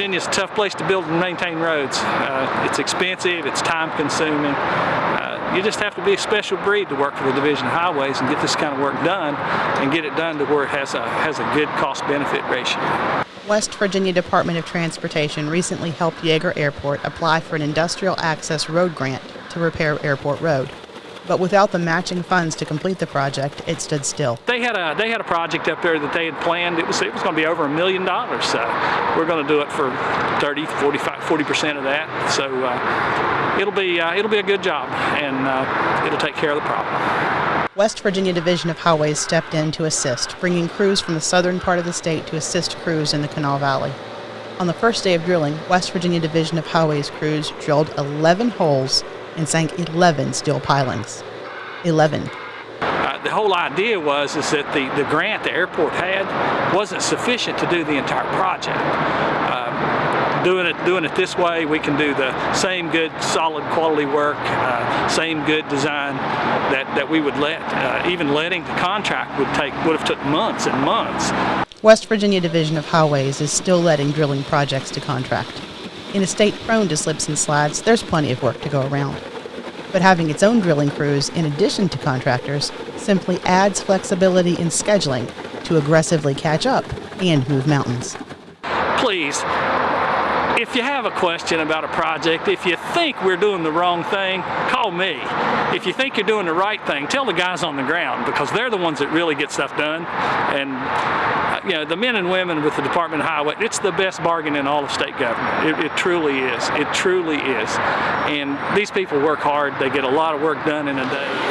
Virginia is a tough place to build and maintain roads. Uh, it's expensive, it's time consuming. Uh, you just have to be a special breed to work for the Division of Highways and get this kind of work done and get it done to where it has a, has a good cost benefit ratio. West Virginia Department of Transportation recently helped Yeager Airport apply for an industrial access road grant to repair Airport Road. But without the matching funds to complete the project, it stood still. They had a they had a project up there that they had planned. It was it was going to be over a million dollars. So we're going to do it for 30, 45, 40 percent of that. So uh, it'll be uh, it'll be a good job, and uh, it'll take care of the problem. West Virginia Division of Highways stepped in to assist, bringing crews from the southern part of the state to assist crews in the Kanawha Valley. On the first day of drilling, West Virginia Division of Highways crews drilled 11 holes and sank 11 steel pilings. 11. Uh, the whole idea was is that the, the grant the airport had wasn't sufficient to do the entire project. Uh, doing it doing it this way, we can do the same good, solid quality work, uh, same good design that, that we would let. Uh, even letting the contract would take would have took months and months. West Virginia Division of Highways is still letting drilling projects to contract. In a state prone to slips and slides, there's plenty of work to go around. But having its own drilling crews, in addition to contractors, simply adds flexibility in scheduling to aggressively catch up and move mountains. Please, if you have a question about a project, if you think we're doing the wrong thing, call me. If you think you're doing the right thing, tell the guys on the ground because they're the ones that really get stuff done. And you know, the men and women with the Department of Highway, it's the best bargain in all of state government. It, it truly is. It truly is. And these people work hard. They get a lot of work done in a day.